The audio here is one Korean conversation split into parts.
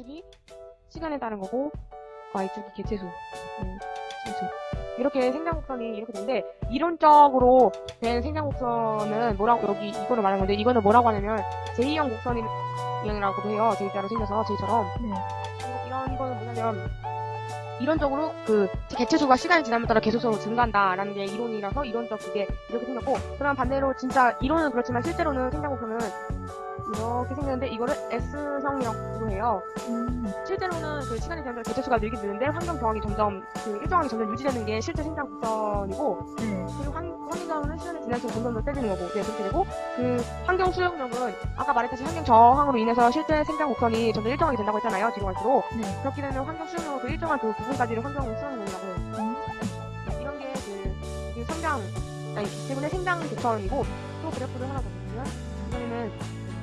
X축이 시간에 따른 거고 Y축이 개체수. 음, 개체수. 이렇게 생장곡선이 이렇게 되는데 이론적으로 된 생장곡선은 뭐라고 여기 이거를 말하는 건데 이거는 뭐라고 하냐면 제2형 곡선이라고도 해요. J자로 생겨서 J처럼 네. 이런 거는 뭐냐면 이론적으로 그 개체수가 시간이 지남에 따라 계속적으로 증가한다라는 게 이론이라서 이론적 그게 이렇게 생겼고 그럼 반대로 진짜 이론은 그렇지만 실제로는 생장곡선은 이렇게 생겼는데 이거를 S형이라고 해요. 음. 실제로는 그 시간이 지나면 개체수가 늘긴 느는데 환경 저항이 점점 그 일정하게 점점 유지되는 게 실제 생장 곡선이고 네. 지날수록 점점 더 세지는 거고 네 그렇게 되고 그 환경 수용력은 아까 말했듯이 환경 저항으로 인해서 실제 생장 곡선이 점점 일정하게 된다고 했잖아요 뒤로 갈수록 네. 그렇게 되면 환경 수용력은 그 일정한 그 부분까지를 환경 수용력이라고 음. 이런 게 그, 그 성장 아니 대부분의 생장 곡선이고 또 그래프를 하나 더 보면 이번에는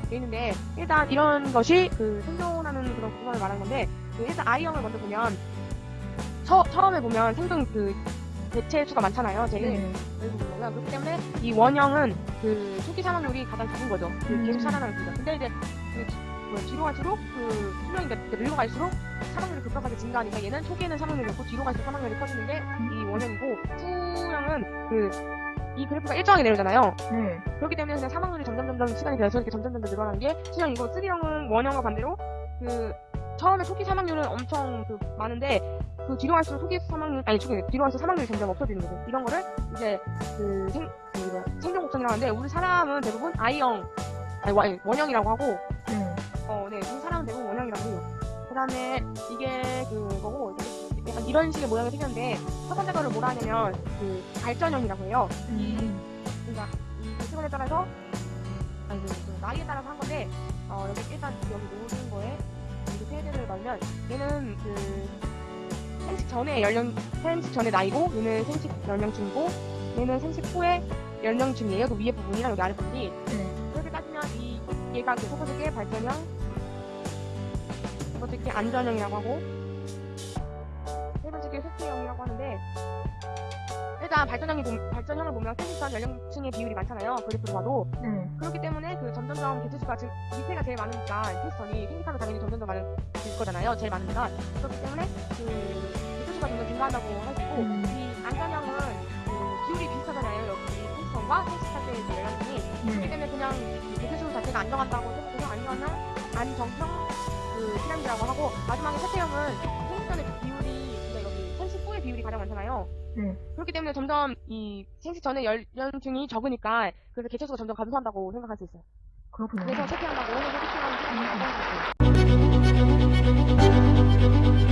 돼 있는데 일단 이런 것이 그 생존하는 그런 구간을 말하는 건데 그 일단 I형을 먼저 보면 처, 처음에 보면 생존 그 개체 수가 많잖아요 제일 네. 보는 거고요 그렇기 때문에 이 원형은 그 초기 사망률이 가장 적은 거죠 그 음. 계속 살아나는 거죠 근데 이제 그 지- 뭐 뒤로 갈수록 그 수명이 늘고 갈수록 사망률이 급격하게 증가하니까 얘는 초기에는 사망률이 없고 뒤로 갈수록 사망률이 커지는 게 이 원형이고 후형은 그 이 그래프가 일정하게 내려오잖아요 네. 그렇기 때문에 그냥 사망률이 점점 점점 시간이 지날수록 이렇게 점점 점점 늘어나는 게 수형이고 3형은 원형과 반대로 그 처음에 초기 사망률은 엄청 그 많은데 그 뒤로 갈수록 초기 사망률 아니 초기 뒤로 갈수록 사망률이 점점 없어지는 거죠. 이런 거를 이제 그 생 그 뭐야, 생존 곡선이라고 하는데 우리 사람은 대부분 I형 아니 원- 원형이라고 하고 네. 어, 네, 우리 사람은 대부분 원형이라고 해요. 그 다음에 이게 그거고, 이게 약간 이런 식의 모양이 생겼는데, 첫 번째 거를 뭐라 하냐면, 그, 발전형이라고 해요. 음. 그러니까, 이 시간에 따라서, 아니, 그, 그 나이에 따라서 한 건데, 어, 여기 일단 여기 모든 거에, 세대를 넣으면, 얘는 그, 생식 전에 연령, 생식 전에 나이고, 얘는 생식 연령층이고, 얘는 생식 후에 연령층이에요. 그 위에 부분이랑 여기 아래 부분이. 네. 그렇게 따지면 이 얘가 그게 발전형, 게 안전형이라고 하고, 세 번째 게 회피형이라고 하는데, 일단 발전형이 보- 발전형을 보면 생식전 연령층의 비율이 많잖아요. 그래프로 봐도 네. 그렇기 때문에 그 점점점 개체수가 지금 밑에가 제일 많으니까 생식전이 생식하면 당연히 점점 더 많을 거잖아요. 제일 많으니까 그렇기 때문에 그 개체수가 점점 증가한다고 할 수 있고 음. 이 안전형은 그 비율이 비슷하잖아요. 여기 생식전과 생식할 때의 그 연령층이 그렇기 네. 때문에 그냥 개체수 자체가 안정한다고 생각해서 안정형, 안정형 그 피라미드라고 하고 마지막에 세태형은 그 비율이 비율이 가장 많잖아요. 네. 그렇기 때문에 점점 이 생식 전에 연령층이 적으니까 그래서 개체수가 점점 감소한다고 생각할 수 있어요. 그렇군요. 그래서 체크한다고 오늘 소개팅하는 사람이 많아요.